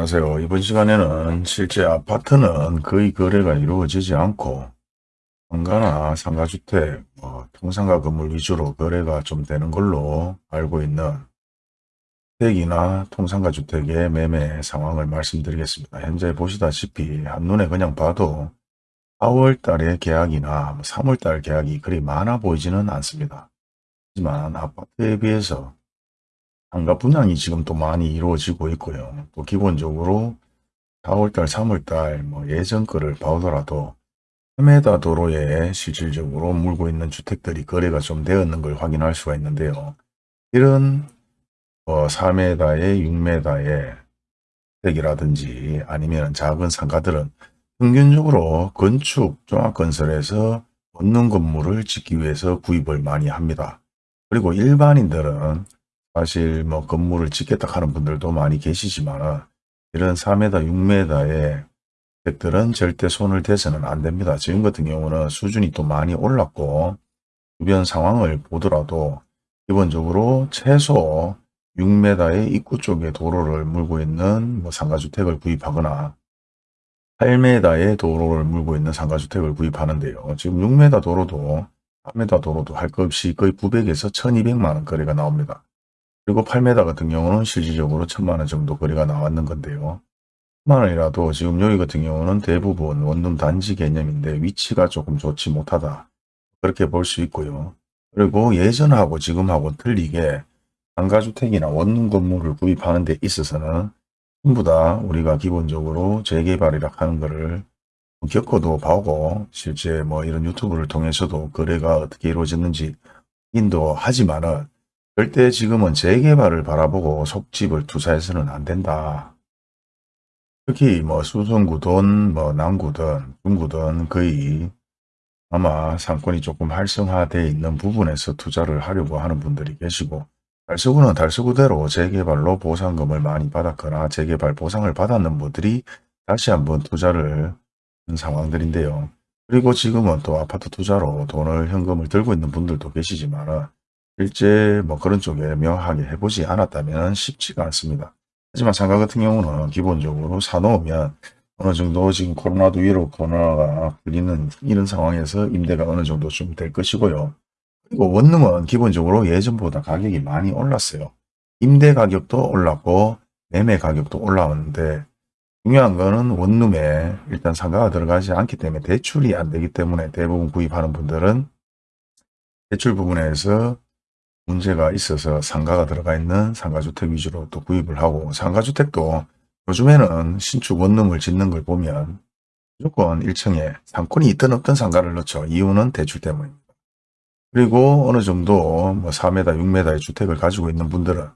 안녕하세요. 이번 시간에는 실제 아파트는 거의 거래가 이루어지지 않고 상가나 상가주택, 뭐 통상가 건물 위주로 거래가 좀 되는 걸로 알고 있는 주택이나 통상가 주택의 매매 상황을 말씀드리겠습니다. 현재 보시다시피 한눈에 그냥 봐도 4월 달에 계약이나 3월 뭐달 계약이 그리 많아 보이지는 않습니다. 하지만 아파트에 비해서 상가 분양이 지금 또 많이 이루어지고 있고요. 또 기본적으로 4월달, 3월달 뭐 예전 거를 봐오더라도 3m 도로에 실질적으로 물고 있는 주택들이 거래가 좀 되었는 걸 확인할 수가 있는데요. 이런 뭐 4m에 6m의 주택이라든지 아니면 작은 상가들은 평균적으로 건축 종합건설에서 얻는 건물을 짓기 위해서 구입을 많이 합니다. 그리고 일반인들은 사실 뭐 건물을 짓겠다 하는 분들도 많이 계시지만 이런 4m, 6m의 주택들은 절대 손을 대서는 안 됩니다. 지금 같은 경우는 수준이 또 많이 올랐고 주변 상황을 보더라도 기본적으로 최소 6m의 입구 쪽에 도로를 물고 있는 뭐 상가주택을 구입하거나 8m의 도로를 물고 있는 상가주택을 구입하는데요. 지금 6m 도로도 4m 도로도 할 것 없이 거의 900에서 1200만원 거래가 나옵니다. 그리고 8m 같은 경우는 실질적으로 1000만원 정도 거리가 나왔는 건데요. 1000만원이라도 지금 여기 같은 경우는 대부분 원룸 단지 개념인데 위치가 조금 좋지 못하다. 그렇게 볼 수 있고요. 그리고 예전하고 지금하고 틀리게 상가주택이나 원룸 건물을 구입하는 데 있어서는 전부 다 우리가 기본적으로 재개발이라 하는 것을 겪어도 보고 실제 뭐 이런 유튜브를 통해서도 거래가 어떻게 이루어졌는지 확인도 하지만은 절대 지금은 재개발을 바라보고 속집을 투자해서는 안 된다. 특히 뭐 수성구든 뭐 남구든 중구든 거의 아마 상권이 조금 활성화되어 있는 부분에서 투자를 하려고 하는 분들이 계시고 달서구는 달서구대로 재개발로 보상금을 많이 받았거나 재개발 보상을 받았는 분들이 다시 한번 투자를 한 상황들인데요. 그리고 지금은 또 아파트 투자로 돈을 현금을 들고 있는 분들도 계시지만 실제 뭐 그런 쪽에 명확하게 해보지 않았다면 쉽지가 않습니다. 하지만 상가 같은 경우는 기본적으로 사놓으면 어느 정도 지금 코로나도 위로 코로나가 풀리는 이런 상황에서 임대가 어느 정도 좀 될 것이고요. 그리고 원룸은 기본적으로 예전보다 가격이 많이 올랐어요. 임대 가격도 올랐고 매매 가격도 올라왔는데 중요한 거는 원룸에 일단 상가가 들어가지 않기 때문에 대출이 안 되기 때문에 대부분 구입하는 분들은 대출 부분에서 문제가 있어서 상가가 들어가 있는 상가주택 위주로 또 구입을 하고 상가주택도 요즘에는 신축 원룸을 짓는 걸 보면 무조건 1층에 상권이 있든 없든 상가를 넣죠. 이유는 대출 때문입니다. 그리고 어느 정도 뭐 4m, 6m의 주택을 가지고 있는 분들은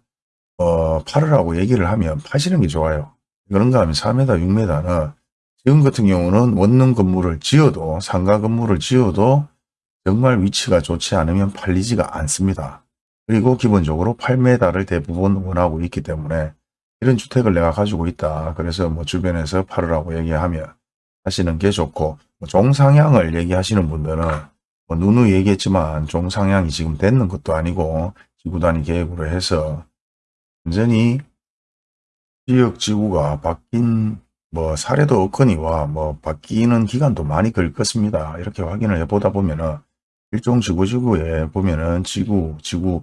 어, 팔으라고 얘기를 하면 파시는 게 좋아요. 그런가 하면 4m, 6m는 지금 같은 경우는 원룸 건물을 지어도 상가 건물을 지어도 정말 위치가 좋지 않으면 팔리지가 않습니다. 그리고 기본적으로 8m를 대부분 원하고 있기 때문에 이런 주택을 내가 가지고 있다. 그래서 뭐 주변에서 팔으라고 얘기하면 하시는 게 좋고 뭐 종상향을 얘기하시는 분들은 뭐 누누이 얘기했지만 종상향이 지금 됐는 것도 아니고 지구단위 계획으로 해서 완전히 지역 지구가 바뀐 뭐 사례도 없거니와 뭐 바뀌는 기간도 많이 걸겠습니다. 이렇게 확인을 해보다 보면은 일종 지구 지구에 보면은 지구, 지구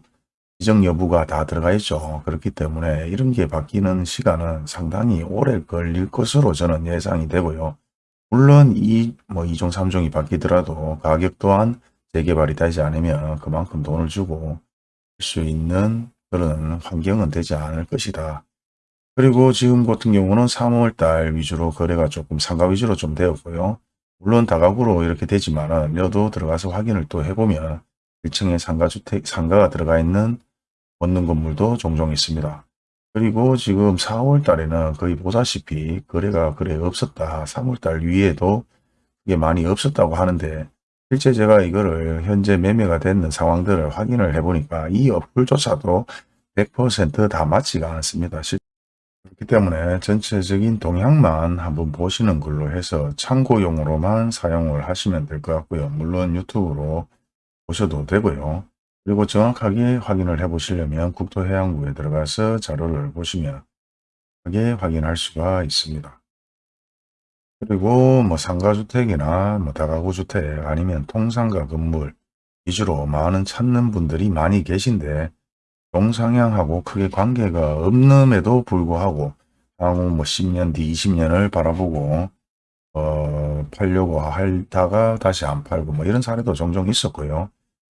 지정 여부가 다 들어가 있죠. 그렇기 때문에 이런 게 바뀌는 시간은 상당히 오래 걸릴 것으로 저는 예상이 되고요. 물론 이 뭐 2종 3종이 바뀌더라도 가격 또한 재개발이 되지 않으면 그만큼 돈을 주고 할 수 있는 그런 환경은 되지 않을 것이다. 그리고 지금 같은 경우는 3월달 위주로 거래가 조금 상가 위주로 좀 되었고요. 물론 다가구로 이렇게 되지만 여도 들어가서 확인을 또 해보면 1층에 상가주택, 상가가 들어가 있는 얻는 건물도 종종 있습니다. 그리고 지금 4월 달에는 거의 보다시피 거래가 그래 없었다. 3월 달 위에도 그게 많이 없었다고 하는데 실제 제가 이거를 현재 매매가 되는 상황들을 확인을 해보니까 이 어플조차도 100%다 맞지가 않습니다. 그렇기 때문에 전체적인 동향만 한번 보시는 걸로 해서 참고용으로만 사용을 하시면 될 것 같고요. 물론 유튜브로 보셔도 되고요. 그리고 정확하게 확인을 해 보시려면 국토해양부에 들어가서 자료를 보시면 하게 확인할 수가 있습니다. 그리고 뭐 상가주택이나 뭐 다가구주택 아니면 통상가 건물 위주로 많은 찾는 분들이 많이 계신데 동상향하고 크게 관계가 없음에도 불구하고 향후 뭐 10년 뒤 20년을 바라보고 어, 팔려고 하다가 다시 안 팔고 뭐 이런 사례도 종종 있었고요.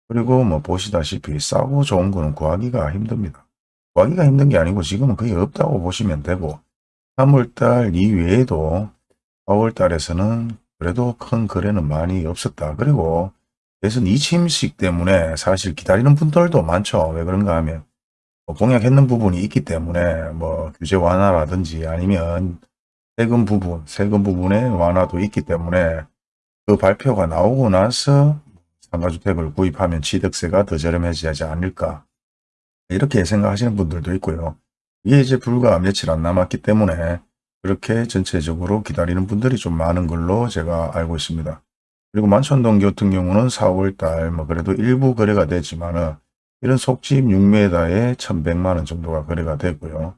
그리고 뭐 보시다시피 싸고 좋은 거는 구하기가 힘듭니다. 구하기가 힘든 게 아니고 지금은 거의 없다고 보시면 되고 3월달 이외에도 4월달에서는 그래도 큰 거래는 많이 없었다. 그리고 대선 이침식 때문에 사실 기다리는 분들도 많죠. 왜 그런가 하면 뭐 공약했는 부분이 있기 때문에 뭐 규제 완화라든지 아니면 세금 부분, 세금 부분의 완화도 있기 때문에 그 발표가 나오고 나서 상가주택을 구입하면 취득세가 더 저렴해지지 않을까 이렇게 생각하시는 분들도 있고요. 이게 이제 불과 며칠 안 남았기 때문에 그렇게 전체적으로 기다리는 분들이 좀 많은 걸로 제가 알고 있습니다. 그리고 만천동 같은 경우는 4월달 뭐 그래도 일부 거래가 되지만은 이런 속집 6m에 1100만원 정도가 거래가 되고요.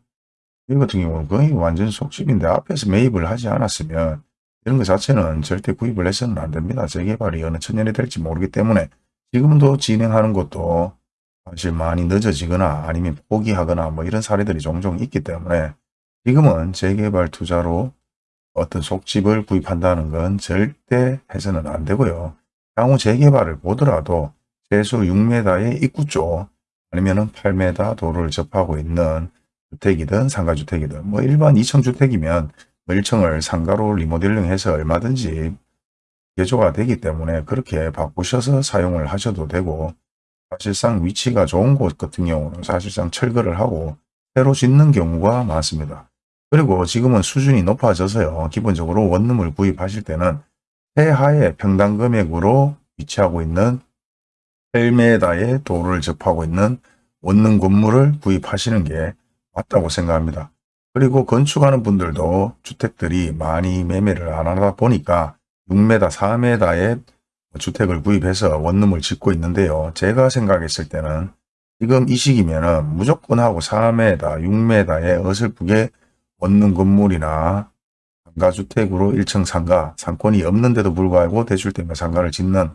이 같은 경우는 거의 완전 속집인데 앞에서 매입을 하지 않았으면 이런 것 자체는 절대 구입을 해서는 안 됩니다. 재개발이 어느 천년이 될지 모르기 때문에 지금도 진행하는 것도 사실 많이 늦어지거나 아니면 포기하거나 뭐 이런 사례들이 종종 있기 때문에 지금은 재개발 투자로 어떤 속집을 구입한다는 건 절대 해서는 안 되고요. 향후 재개발을 보더라도 최소 6m의 입구 쪽 아니면 8m 도로를 접하고 있는 주택이든 상가주택이든 뭐 일반 2층 주택이면 1층을 상가로 리모델링해서 얼마든지 개조가 되기 때문에 그렇게 바꾸셔서 사용을 하셔도 되고 사실상 위치가 좋은 곳 같은 경우는 사실상 철거를 하고 새로 짓는 경우가 많습니다. 그리고 지금은 수준이 높아져서요. 기본적으로 원룸을 구입하실 때는 해하의 평당 금액으로 위치하고 있는 8m의 도로를 접하고 있는 원룸 건물을 구입하시는 게 맞다고 생각합니다. 그리고 건축하는 분들도 주택들이 많이 매매를 안 하다 보니까 6m, 4m의 주택을 구입해서 원룸을 짓고 있는데요. 제가 생각했을 때는 지금 이 시기면 은 무조건 하고 4m, 6m의 어설프게 원룸 건물이나 상가주택으로 1층 상가, 상권이 없는데도 불구하고 대출 때문에 상가를 짓는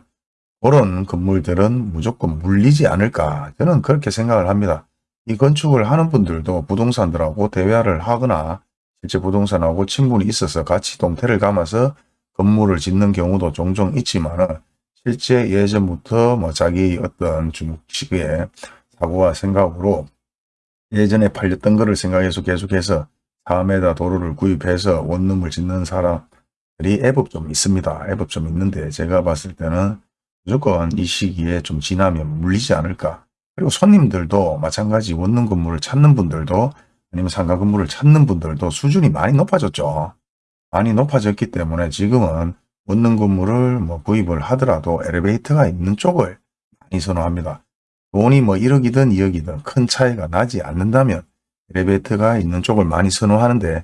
그런 건물들은 무조건 물리지 않을까 저는 그렇게 생각을 합니다. 이 건축을 하는 분들도 부동산들하고 대화를 하거나 실제 부동산하고 친분이 있어서 같이 동태를 감아서 건물을 짓는 경우도 종종 있지만 실제 예전부터 뭐 자기 어떤 중식의 사고와 생각으로 예전에 팔렸던 거를 생각해서 계속해서 4m 도로를 구입해서 원룸을 짓는 사람들이 애법 좀 있습니다. 애법 좀 있는데 제가 봤을 때는 무조건 이 시기에 좀 지나면 물리지 않을까. 그리고 손님들도 마찬가지 원룸 건물을 찾는 분들도 아니면 상가 건물을 찾는 분들도 수준이 많이 높아졌죠. 많이 높아졌기 때문에 지금은 원룸 건물을 뭐 구입을 하더라도 엘리베이터가 있는 쪽을 많이 선호합니다. 돈이 뭐 1억이든 2억이든 큰 차이가 나지 않는다면 엘리베이터가 있는 쪽을 많이 선호하는데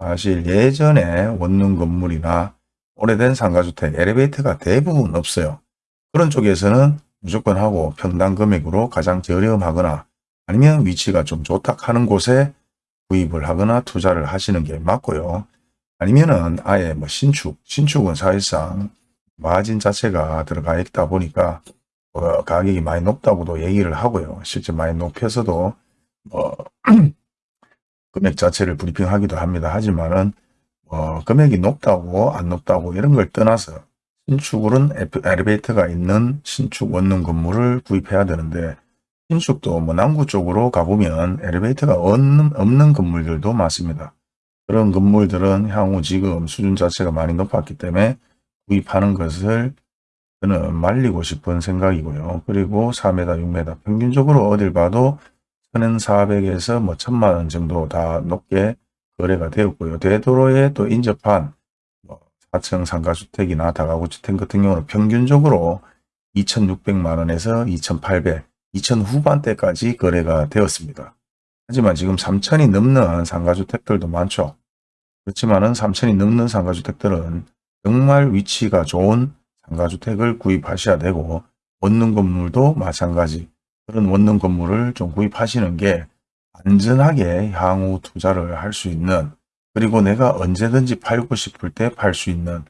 사실 예전에 원룸 건물이나 오래된 상가주택 엘리베이터가 대부분 없어요. 그런 쪽에서는 무조건 하고 평당 금액으로 가장 저렴하거나 아니면 위치가 좀 좋다 하는 곳에 구입을 하거나 투자를 하시는 게 맞고요. 아니면은 아예 뭐 신축, 신축은 사실상 마진 자체가 들어가 있다 보니까 어, 가격이 많이 높다고도 얘기를 하고요. 실제 많이 높여서도 뭐 금액 자체를 브리핑하기도 합니다. 하지만은 어, 금액이 높다고 안 높다고 이런 걸 떠나서 신축은 엘리베이터가 있는 신축 원룸 건물을 구입해야 되는데 신축도 뭐 남구 쪽으로 가보면 엘리베이터가 없는, 없는 건물들도 많습니다. 그런 건물들은 향후 지금 수준 자체가 많이 높았기 때문에 구입하는 것을 저는 말리고 싶은 생각이고요. 그리고 4m, 6m 평균적으로 어딜 봐도 1,400에서 뭐 1,000만원 정도 다 높게 거래가 되었고요. 대도로에 또 인접한 뭐 4층 상가주택이나 다가구주택 같은 경우는 평균적으로 2,600만원에서 2,800, 2,000 후반대까지 거래가 되었습니다. 하지만 지금 3,000이 넘는 상가주택들도 많죠. 그렇지만 은 3,000이 넘는 상가주택들은 정말 위치가 좋은 상가주택을 구입하셔야 되고 원룸 건물도 마찬가지 그런 원룸 건물을 좀 구입하시는 게 안전하게 향후 투자를 할 수 있는 그리고 내가 언제든지 팔고 싶을 때 팔 수 있는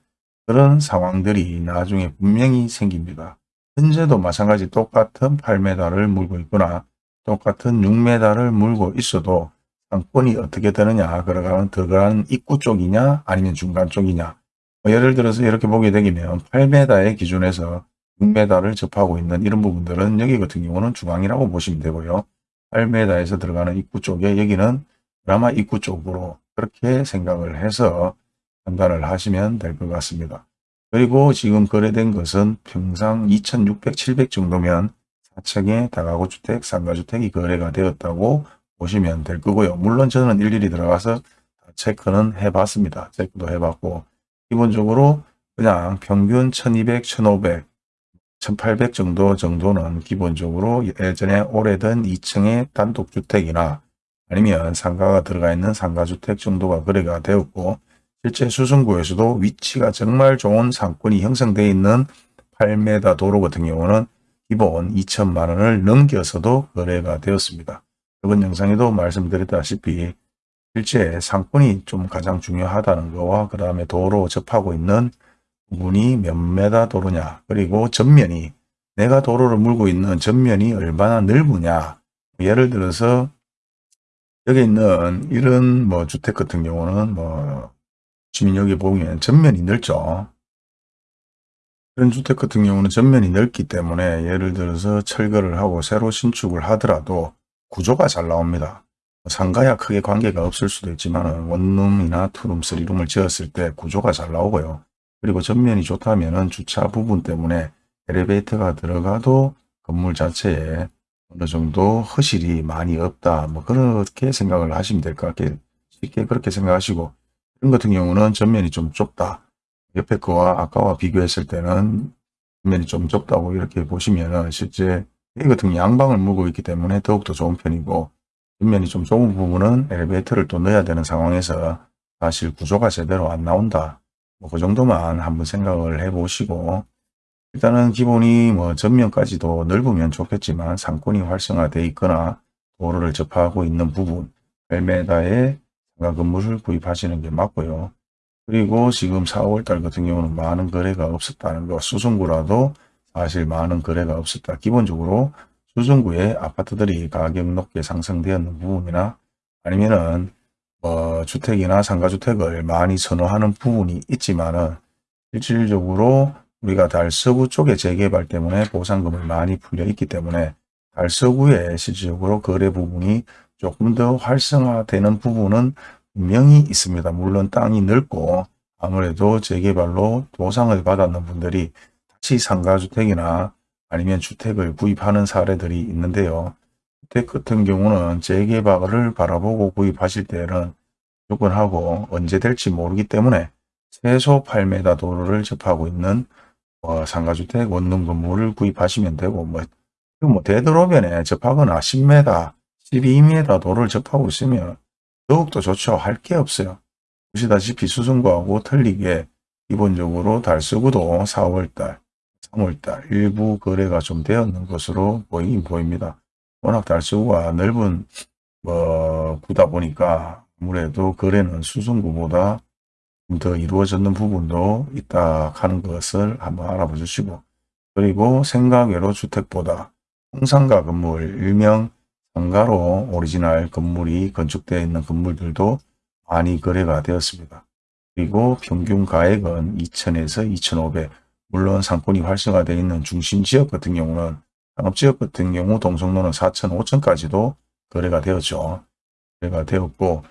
그런 상황들이 나중에 분명히 생깁니다. 현재도 마찬가지 똑같은 8m를 물고 있거나 똑같은 6m를 물고 있어도 상권이 어떻게 되느냐 그러가는 들어가는 입구 쪽이냐 아니면 중간 쪽이냐 뭐 예를 들어서 이렇게 보게 되면 8m의 기준에서 6m를 접하고 있는 이런 부분들은 여기 같은 경우는 중앙이라고 보시면 되고요. 8m에서 들어가는 입구 쪽에 여기는 드라마 입구 쪽으로 그렇게 생각을 해서 판단을 하시면 될 것 같습니다. 그리고 지금 거래된 것은 평상 2600, 700 정도면 4층의 다가구 주택, 상가주택이 거래가 되었다고 보시면 될 거고요. 물론 저는 일일이 들어가서 체크는 해봤습니다. 체크도 해봤고 기본적으로 그냥 평균 1200, 1500, 1800 정도 정도는 기본적으로 예전에 오래된 2층의 단독주택이나 아니면 상가가 들어가 있는 상가주택 정도가 거래가 되었고 실제 수성구에서도 위치가 정말 좋은 상권이 형성되어 있는 8m 도로 같은 경우는 기본 2천만 원을 넘겨서도 거래가 되었습니다. 이번 영상에도 말씀드렸다시피 실제 상권이 좀 가장 중요하다는 거와 그 다음에 도로 접하고 있는 부분이 몇 메다 도로냐 그리고 전면이 내가 도로를 물고 있는 전면이 얼마나 넓으냐 예를 들어서 여기 있는 이런 뭐 주택 같은 경우는 뭐 지금 여기 보면 전면이 넓죠. 이런 주택 같은 경우는 전면이 넓기 때문에 예를 들어서 철거를 하고 새로 신축을 하더라도 구조가 잘 나옵니다. 상가야 크게 관계가 없을 수도 있지만 원룸이나 투룸, 쓰리룸을 지었을 때 구조가 잘 나오고요. 그리고 전면이 좋다면 주차 부분 때문에 엘리베이터가 들어가도 건물 자체에 어느 정도 허실이 많이 없다. 뭐 그렇게 생각을 하시면 될 것 같게 쉽게 그렇게 생각하시고 이런 같은 경우는 전면이 좀 좁다. 옆에 거와 아까와 비교했을 때는 전면이 좀 좁다고 이렇게 보시면은 실제 이 같은 양방을 물고 있기 때문에 더욱더 좋은 편이고 전면이 좀 좁은 부분은 엘리베이터를 또 넣어야 되는 상황에서 사실 구조가 제대로 안 나온다. 뭐 그 정도만 한번 생각을 해 보시고 일단은 기본이 뭐 전면까지도 넓으면 좋겠지만 상권이 활성화되어 있거나 도로를 접하고 있는 부분 8m의 상가 건물을 구입하시는 게 맞고요. 그리고 지금 4월달 같은 경우는 많은 거래가 없었다는 거 수성구라도 사실 많은 거래가 없었다. 기본적으로 수성구의 아파트들이 가격 높게 상승되었는 부분이나 아니면은 어, 주택이나 상가주택을 많이 선호하는 부분이 있지만은 실질적으로 우리가 달서구 쪽의 재개발 때문에 보상금을 많이 풀려 있기 때문에 달서구에 실질적으로 거래 부분이 조금 더 활성화되는 부분은 분명히 있습니다. 물론 땅이 넓고 아무래도 재개발로 보상을 받았는 분들이 다시 상가주택이나 아니면 주택을 구입하는 사례들이 있는데요. 주택 같은 경우는 재개발을 바라보고 구입하실 때는 무조건 하고 언제 될지 모르기 때문에 최소 8m 도로를 접하고 있는 뭐 상가주택 원룸 건물을 구입하시면 되고 뭐, 뭐 되도록이면 접하거나 10m, 12m 도로를 접하고 있으면 더욱더 좋죠. 할 게 없어요. 보시다시피 수성구하고 틀리게 기본적으로 달서구도 4월달, 3월달 일부 거래가 좀 되었는 것으로 보이긴 보입니다. 워낙 달서구가 넓은 뭐 구다 보니까 아무래도 거래는 수성구보다 더 이루어졌는 부분도 있다 하는 것을 한번 알아봐 주시고 그리고 생각외로 주택보다 홍상가 건물 일명 상가로 오리지널 건물이 건축되어 있는 건물들도 많이 거래가 되었습니다. 그리고 평균 가액은 2천에서 2,500 물론 상권이 활성화되어 있는 중심지역 같은 경우는 상업지역 같은 경우 동성로는 4천, 5천까지도 거래가 되었죠. 거래가 되었고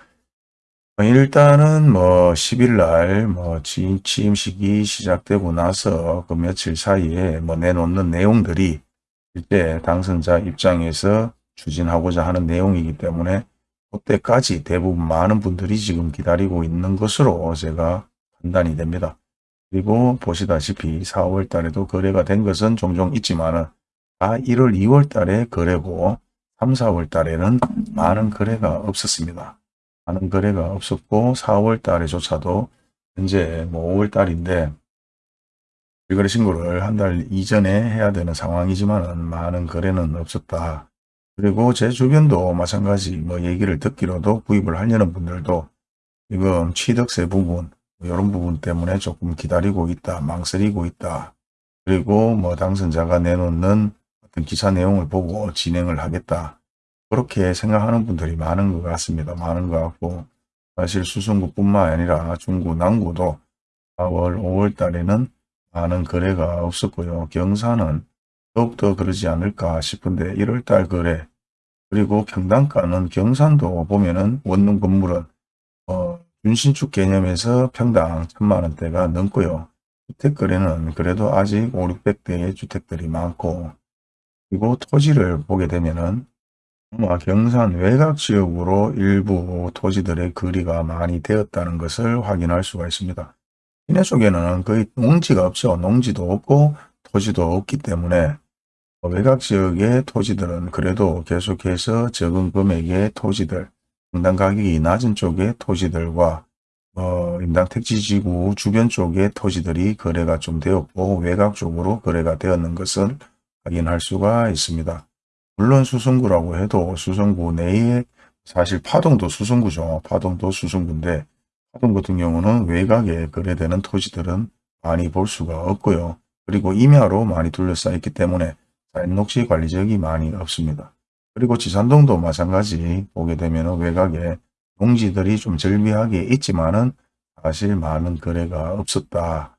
일단은 뭐 10일 날뭐 취임식이 시작되고 나서 그 며칠 사이에 뭐 내놓는 내용들이 실제 당선자 입장에서 추진하고자 하는 내용이기 때문에 그때까지 대부분 많은 분들이 지금 기다리고 있는 것으로 제가 판단이 됩니다. 그리고 보시다시피 4월 달에도 거래가 된 것은 종종 있지만 다 1월, 2월 달에 거래고 3, 4월 달에는 많은 거래가 없었습니다. 많은 거래가 없었고 4월 달에조차도 현재 뭐 5월 달인데 일거래 신고를 한 달 이전에 해야 되는 상황이지만 많은 거래는 없었다. 그리고 제 주변도 마찬가지 뭐 얘기를 듣기로도 구입을 하려는 분들도 지금 취득세 부분 이런 부분 때문에 조금 기다리고 있다 망설이고 있다 그리고 뭐 당선자가 내놓는 어떤 기사 내용을 보고 진행을 하겠다 그렇게 생각하는 분들이 많은 것 같습니다 많은 것 같고 사실 수성구뿐만 아니라 중구 남구도 4월 5월 달에는 많은 거래가 없었고요 경사는 더욱더 그러지 않을까 싶은데 1월달 거래 그리고 평당가는 경산도 보면은 원룸 건물은 어, 준신축 개념에서 평당 천만원대가 넘고요. 주택거래는 그래도 아직 5, 600대의 주택들이 많고 그리고 토지를 보게 되면은 경산 외곽 지역으로 일부 토지들의 거리가 많이 되었다는 것을 확인할 수가 있습니다. 시내 쪽에는 거의 농지가 없죠. 농지도 없고 토지도 없기 때문에 외곽 지역의 토지들은 그래도 계속해서 적은 금액의 토지들, 평당 가격이 낮은 쪽의 토지들과 어, 임당 택지지구 주변 쪽의 토지들이 거래가 좀 되었고 외곽 쪽으로 거래가 되었는 것을 확인할 수가 있습니다. 물론 수성구라고 해도 수성구 내에 사실 파동도 수성구죠. 파동도 수성구인데 파동 같은 경우는 외곽에 거래되는 토지들은 많이 볼 수가 없고요. 그리고 임야로 많이 둘러싸 있기 때문에 녹지 관리 지역이 많이 없습니다. 그리고 지산동도 마찬가지 보게 되면 외곽에 농지들이 좀 절비하게 있지만은 사실 많은 거래가 없었다.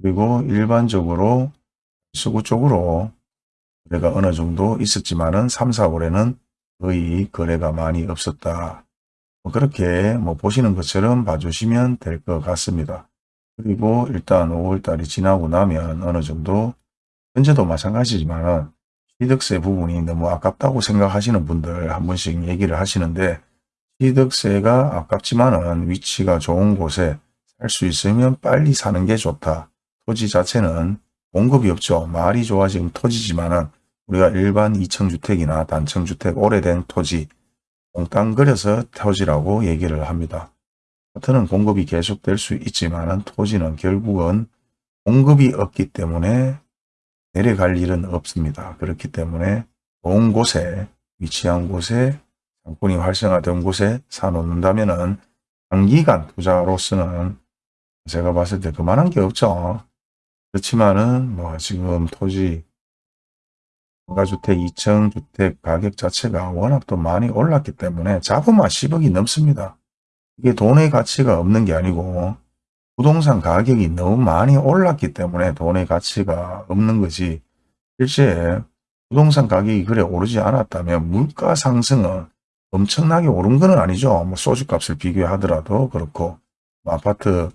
그리고 일반적으로 수구 쪽으로 거래가 어느 정도 있었지만은 3, 4월에는 거의 거래가 많이 없었다. 뭐 그렇게 뭐 보시는 것처럼 봐주시면 될 것 같습니다. 그리고 일단 5월달이 지나고 나면 어느 정도 현재도 마찬가지지만 취득세 부분이 너무 아깝다고 생각하시는 분들 한 번씩 얘기를 하시는데 취득세가 아깝지만은 위치가 좋은 곳에 살 수 있으면 빨리 사는 게 좋다. 토지 자체는 공급이 없죠. 말이 좋아 지금 토지지만은 우리가 일반 2층주택이나 단층주택 오래된 토지 몽땅그려서 토지라고 얘기를 합니다. 아파트는 공급이 계속될 수 있지만 토지는 결국은 공급이 없기 때문에 내려갈 일은 없습니다. 그렇기 때문에 좋은 곳에 위치한 곳에 상권이 활성화된 곳에 사놓는다면 은 장기간 투자로서는 제가 봤을 때 그만한 게 없죠. 그렇지만은 뭐 지금 토지 가주택 2층 주택 가격 자체가 워낙 또 많이 올랐기 때문에 잡으면 10억이 넘습니다. 이게 돈의 가치가 없는 게 아니고 부동산 가격이 너무 많이 올랐기 때문에 돈의 가치가 없는 거지 실제 부동산 가격이 그래 오르지 않았다면 물가 상승은 엄청나게 오른 건 아니죠. 뭐 소주값을 비교하더라도 그렇고 뭐 아파트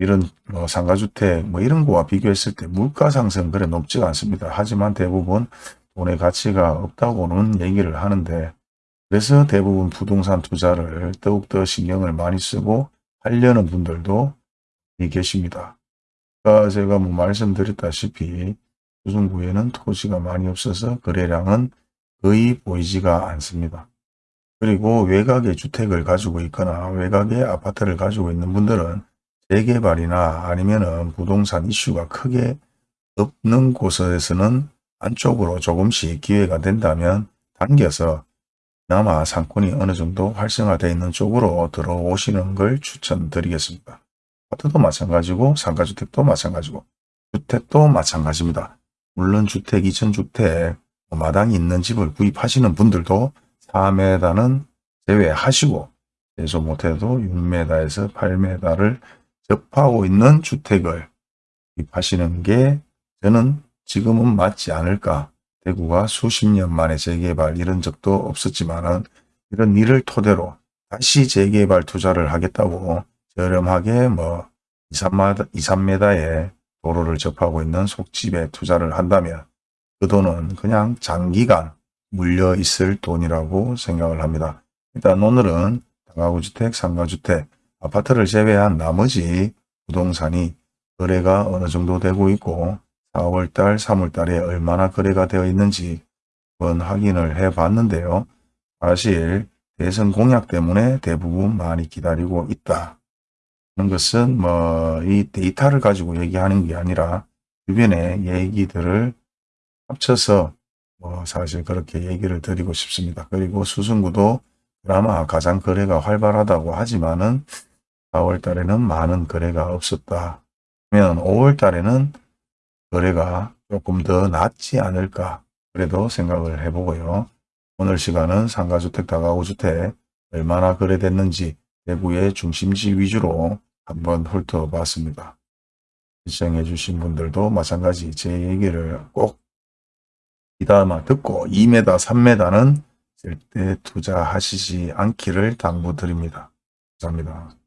이런 뭐 상가주택 뭐 이런 거와 비교했을 때 물가 상승 그래 높지가 않습니다. 하지만 대부분 돈의 가치가 없다고는 얘기를 하는데 그래서 대부분 부동산 투자를 더욱더 신경을 많이 쓰고 하려는 분들도 계십니다. 아까 제가 뭐 말씀드렸다시피 수성구에는 토지가 많이 없어서 거래량은 거의 보이지가 않습니다. 그리고 외곽에 주택을 가지고 있거나 외곽에 아파트를 가지고 있는 분들은 재개발이나 아니면은 부동산 이슈가 크게 없는 곳에서는 안쪽으로 조금씩 기회가 된다면 당겨서 남아 상권이 어느 정도 활성화되어 있는 쪽으로 들어오시는 걸 추천드리겠습니다. 아파트도 마찬가지고 상가주택도 마찬가지고 주택도 마찬가지입니다. 물론 주택, 2천주택, 뭐 마당이 있는 집을 구입하시는 분들도 4m는 제외하시고 최소 못해도 6m에서 8m를 접하고 있는 주택을 구입하시는 게 저는 지금은 맞지 않을까. 대구가 수십 년 만에 재개발 이런 적도 없었지만 이런 일을 토대로 다시 재개발 투자를 하겠다고 저렴하게 뭐 2, 3m, 2, 3m에 도로를 접하고 있는 속집에 투자를 한다면 그 돈은 그냥 장기간 물려 있을 돈이라고 생각을 합니다. 일단 오늘은 다가구주택, 상가주택, 아파트를 제외한 나머지 부동산이 거래가 어느 정도 되고 있고 4월달, 3월달에 얼마나 거래가 되어 있는지 한번 확인을 해 봤는데요. 사실 대선 공약 때문에 대부분 많이 기다리고 있다. 하는 것은 뭐 이 데이터를 가지고 얘기하는 게 아니라 주변의 얘기들을 합쳐서 뭐 사실 그렇게 얘기를 드리고 싶습니다. 그리고 수승구도 그나마 가장 거래가 활발하다고 하지만은 4월 달에는 많은 거래가 없었다. 그러면 5월 달에는 거래가 조금 더 낫지 않을까 그래도 생각을 해보고요. 오늘 시간은 상가주택, 다가구주택 얼마나 거래됐는지 대구의 중심지 위주로 한번 훑어봤습니다. 시청해 주신 분들도 마찬가지 제 얘기를 꼭 귀담아 듣고 2m, 3m는 절대 투자하시지 않기를 당부드립니다. 감사합니다.